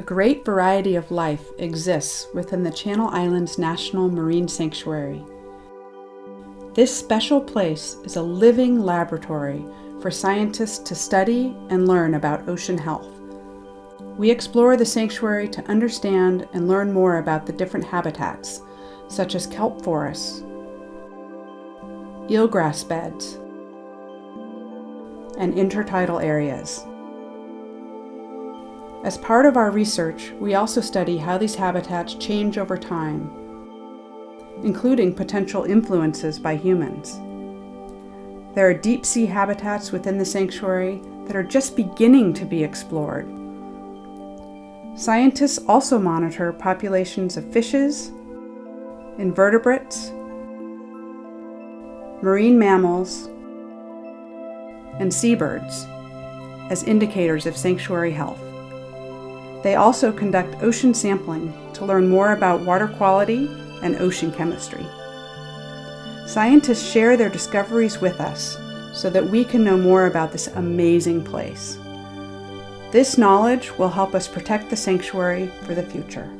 great variety of life exists within the Channel Islands National Marine Sanctuary. This special place is a living laboratory for scientists to study and learn about ocean health. We explore the sanctuary to understand and learn more about the different habitats, such as kelp forests, eelgrass beds, and intertidal areas. As part of our research, we also study how these habitats change over time, including potential influences by humans. There are deep sea habitats within the sanctuary that are just beginning to be explored. Scientists also monitor populations of fishes, invertebrates, marine mammals, and seabirds as indicators of sanctuary health. They also conduct ocean sampling to learn more about water quality and ocean chemistry. Scientists share their discoveries with us so that we can know more about this amazing place. This knowledge will help us protect the sanctuary for the future.